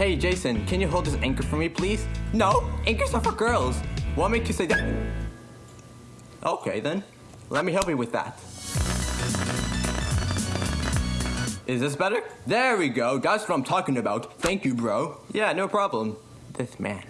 Hey, Jason, can you hold this anchor for me, please? No, anchors are for girls. What make you say that? Okay, then. Let me help you with that. Is this better? There we go. That's what I'm talking about. Thank you, bro. Yeah, no problem. This man.